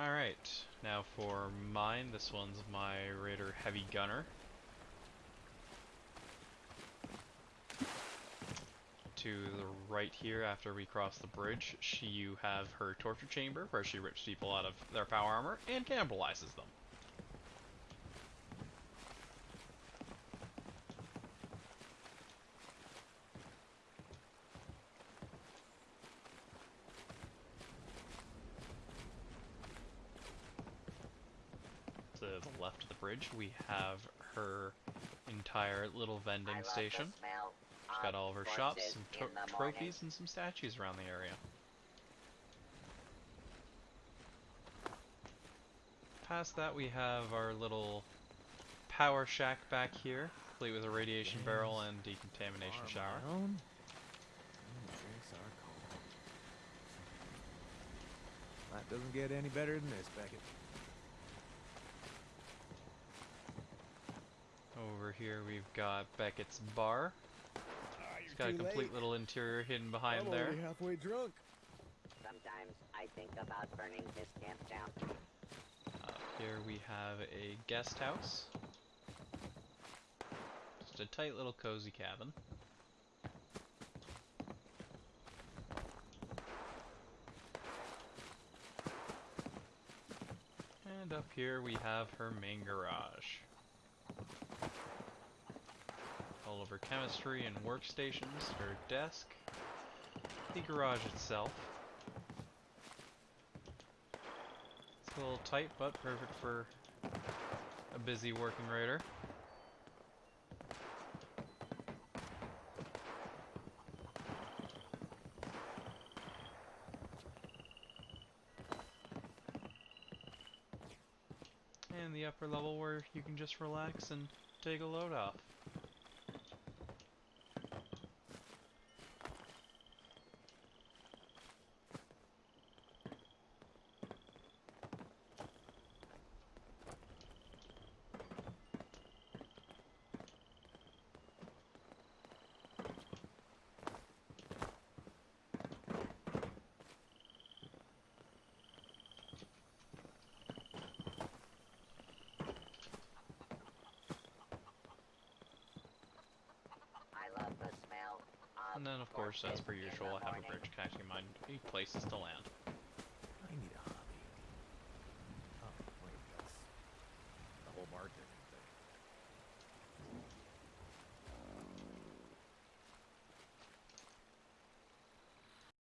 Alright, now for mine, this one's my Raider Heavy Gunner. To the right here, after we cross the bridge, she, you have her torture chamber, where she rips people out of their power armor and cannibalizes them. The left of the bridge, we have her entire little vending I love the station. She's got all of her shops, some in to- the morning. trophies, and some statues around the area. Past that, we have our little power shack back here, complete with a radiation barrel and decontamination Are shower. my own. Drinks are cold. That doesn't get any better than this, Beckett. Over here, we've got Beckett's bar. Ah, it's got a complete little interior hidden behind I'm there. halfway drunk. Sometimes I think about burning this camp down. Up here we have a guest house. Just a tight little cozy cabin. And up here we have her main garage. All of her chemistry and workstations, her desk, the garage itself. It's a little tight, but perfect for a busy working raider. And the upper level where you can just relax and take a load off. And then, of course, as per usual, I have a bridge connecting my places to land.